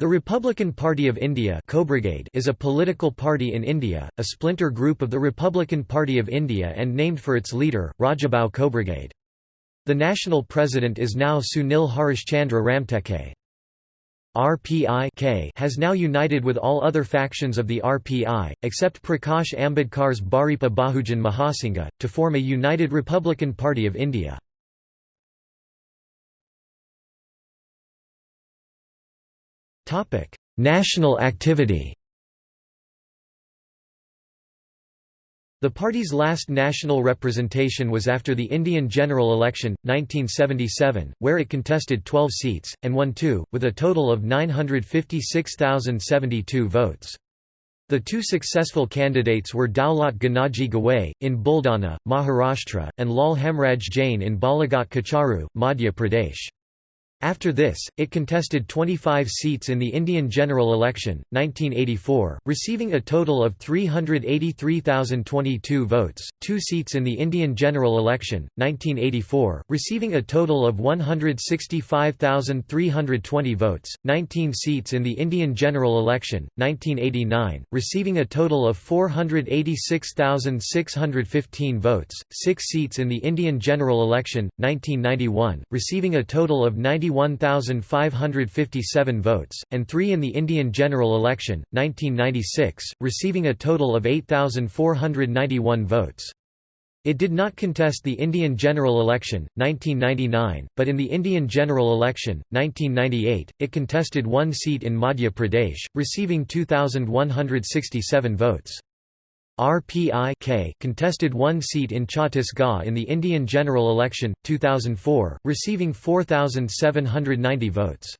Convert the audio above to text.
The Republican Party of India is a political party in India, a splinter group of the Republican Party of India and named for its leader, Rajabhau Khobragade. The national president is now Sunil Harishchandra Ramteke. RPI has now united with all other factions of the RPI, except Prakash Ambedkar's Bharipa Bahujan Mahasangha, to form a united Republican Party of India. Topic: National activity. The party's last national representation was after the Indian general election, 1977, where it contested 12 seats, and won two, with a total of 956,072 votes. The two successful candidates were Daulat Ganaji Gawai, in Buldana, Maharashtra, and Lal Hemraj Jain in Balaghat Kacharu, Madhya Pradesh. After this, it contested 25 seats in the Indian general election, 1984, receiving a total of 383,022 votes, two seats in the Indian general election, 1984, receiving a total of 165,320 votes, 19 seats in the Indian general election, 1989, receiving a total of 486,615 votes, six seats in the Indian general election, 1991, receiving a total of 90 91,557 votes, and three in the Indian general election, 1996, receiving a total of 8,491 votes. It did not contest the Indian general election, 1999, but in the Indian general election, 1998, it contested one seat in Madhya Pradesh, receiving 2,167 votes. RPI contested one seat in Chhattisgarh in the Indian general election, 2004, receiving 4,790 votes.